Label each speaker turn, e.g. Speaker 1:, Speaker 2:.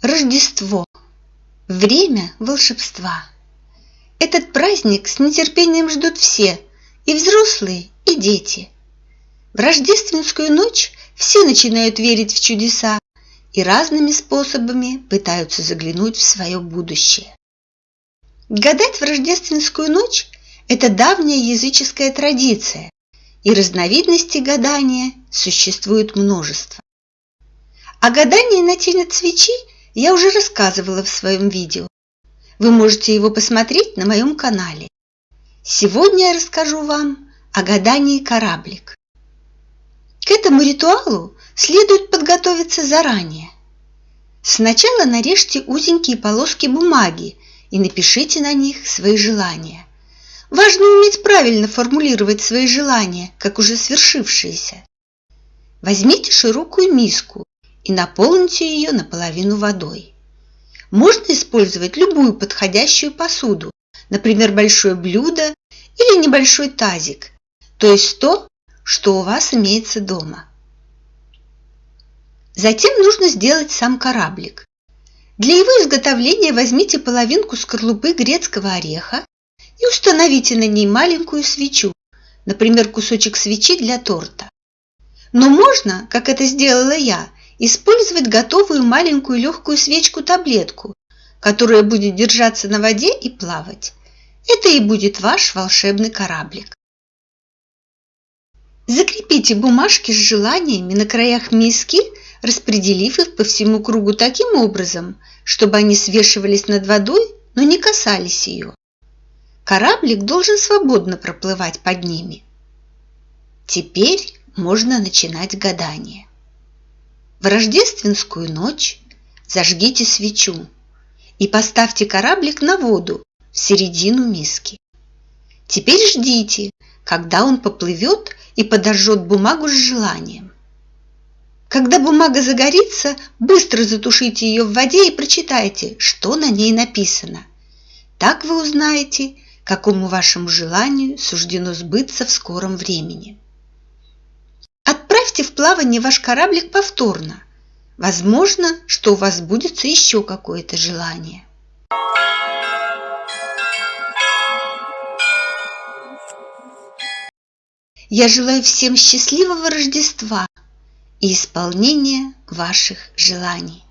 Speaker 1: Рождество. Время волшебства. Этот праздник с нетерпением ждут все, и взрослые, и дети. В рождественскую ночь все начинают верить в чудеса и разными способами пытаются заглянуть в свое будущее. Гадать в рождественскую ночь – это давняя языческая традиция, и разновидностей гадания существует множество. О гадании на тень от свечи – я уже рассказывала в своем видео. Вы можете его посмотреть на моем канале. Сегодня я расскажу вам о гадании кораблик. К этому ритуалу следует подготовиться заранее. Сначала нарежьте узенькие полоски бумаги и напишите на них свои желания. Важно уметь правильно формулировать свои желания, как уже свершившиеся. Возьмите широкую миску и наполните ее наполовину водой. Можно использовать любую подходящую посуду, например, большое блюдо или небольшой тазик, то есть то, что у вас имеется дома. Затем нужно сделать сам кораблик. Для его изготовления возьмите половинку скорлупы грецкого ореха и установите на ней маленькую свечу, например, кусочек свечи для торта. Но можно, как это сделала я, использовать готовую маленькую легкую свечку-таблетку, которая будет держаться на воде и плавать. Это и будет ваш волшебный кораблик. Закрепите бумажки с желаниями на краях миски, распределив их по всему кругу таким образом, чтобы они свешивались над водой, но не касались ее. Кораблик должен свободно проплывать под ними. Теперь можно начинать гадание. В рождественскую ночь зажгите свечу и поставьте кораблик на воду в середину миски. Теперь ждите, когда он поплывет и подожжет бумагу с желанием. Когда бумага загорится, быстро затушите ее в воде и прочитайте, что на ней написано. Так вы узнаете, какому вашему желанию суждено сбыться в скором времени. Отправьте в плавание ваш кораблик повторно. Возможно, что у вас сбудется еще какое-то желание. Я желаю всем счастливого Рождества и исполнения ваших желаний.